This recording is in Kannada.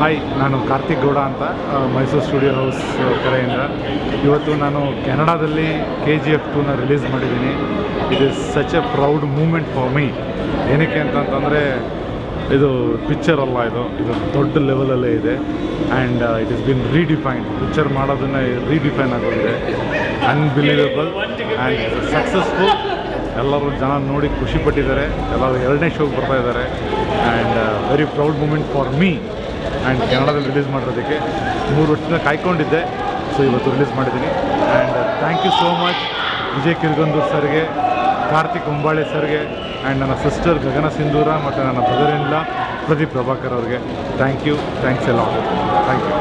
ಹಾಯ್ ನಾನು ಕಾರ್ತಿಕ್ ಗೌಡ ಅಂತ ಮೈಸೂರು ಸ್ಟುಡಿಯೋ ಹೌಸ್ ಕಡೆಯಿಂದ. ಇವತ್ತು ನಾನು ಕೆನಡಾದಲ್ಲಿ ಕೆ ಜಿ ಎಫ್ ಟೂನ ರಿಲೀಸ್ ಮಾಡಿದ್ದೀನಿ. It is such a proud moment for me ಏನಕ್ಕೆ ಅಂತಂತಂದರೆ, ಇದು ಪಿಕ್ಚರ್ ಅಲ್ಲ ಇದು? ಇದು ದೊಡ್ಡ ಲೆವೆಲಲ್ಲೇ ಇದೆ. And it is been redefined picture ಮಾಡೋದನ್ನು ರೀಡಿಫೈನ್ ಆಗೋದಿದೆ ಅನ್ಬಿಲೀವೇಬಲ್ ಆ್ಯಂಡ್ ಸಕ್ಸಸ್ಫುಲ್ ಎಲ್ಲರೂ ಜನ ನೋಡಿ ಖುಷಿಪಟ್ಟಿದ್ದಾರೆ ಎಲ್ಲರೂ ಎರಡನೇ ಶೋಗೆ ಬರ್ತಾ ಇದ್ದಾರೆ. And very proud moment for me and ಕನ್ನಡದಲ್ಲಿ ರಿಲೀಸ್ ಮಾಡಿರೋದಕ್ಕೆ ಮೂರು ವರ್ಷದಿಂದ ಕಾಯ್ಕೊಂಡಿದ್ದೆ. ಸೊ ಇವತ್ತು ರಿಲೀಸ್ ಮಾಡಿದ್ದೀನಿ. And thank you so much Vijay Kirgandur ಸರ್ಗೆ, ಕಾರ್ತಿಕ್ ಉಂಬಾಳೆ ಸರ್ಗೆ ಆ್ಯಂಡ್ ನನ್ನ ಸಿಸ್ಟರ್ ಗಗನ ಸಿಂಧೂರ ಮತ್ತು ನನ್ನ ಬ್ರದರ್ ಇಂದ ಪ್ರದೀಪ್ ಪ್ರಭಾಕರ್ ಅವ್ರಿಗೆ. ಥ್ಯಾಂಕ್ ಯು ಥ್ಯಾಂಕ್ಸ್ ಎಲ್ಲ ಥ್ಯಾಂಕ್ ಯು